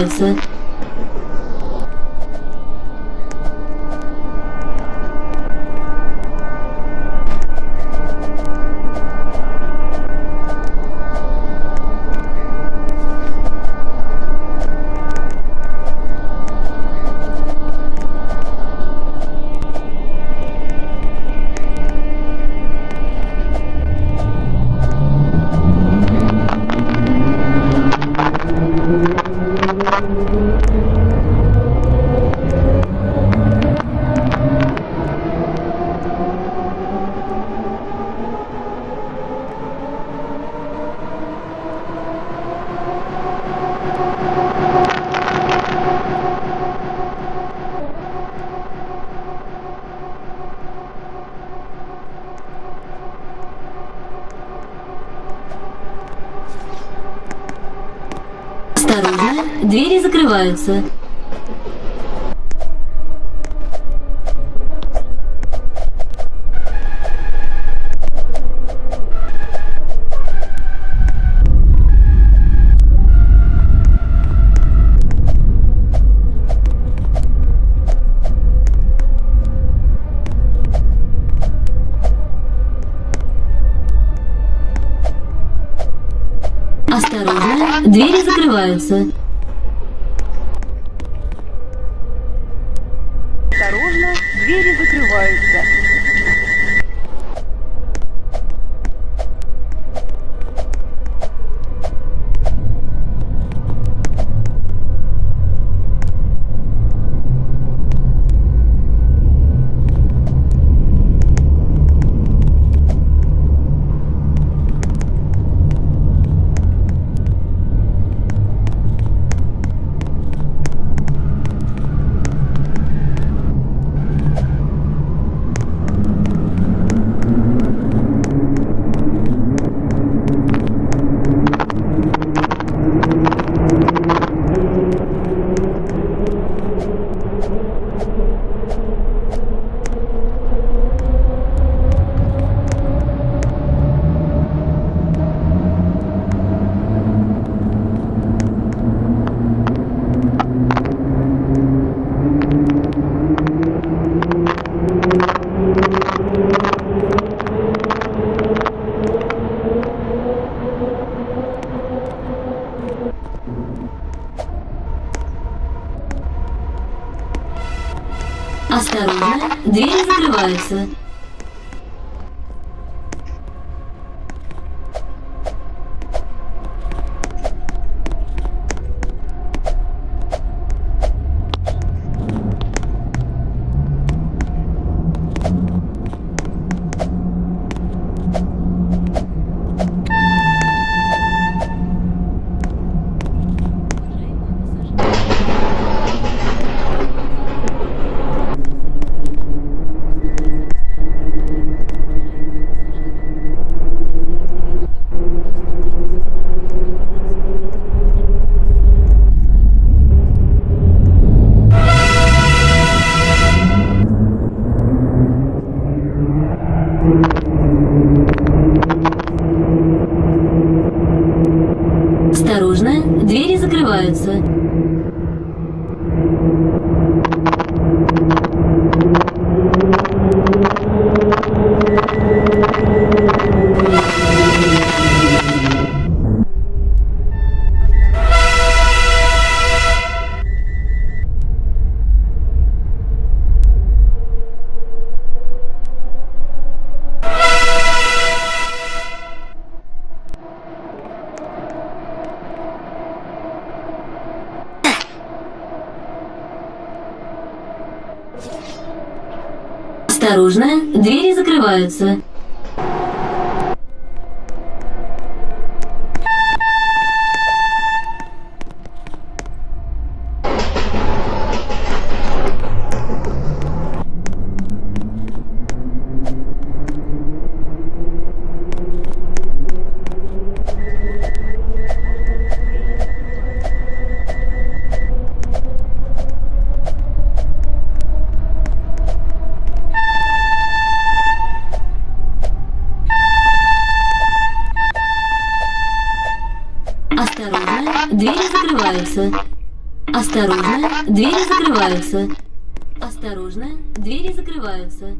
закрываются. Осторожно, двери закрываются. Осторожно, двери закрываются. Двери закрываются. Осторожно, двери закрываются. Осторожно, двери закрываются. Осторожно, двери закрываются. Осторожно, двери закрываются.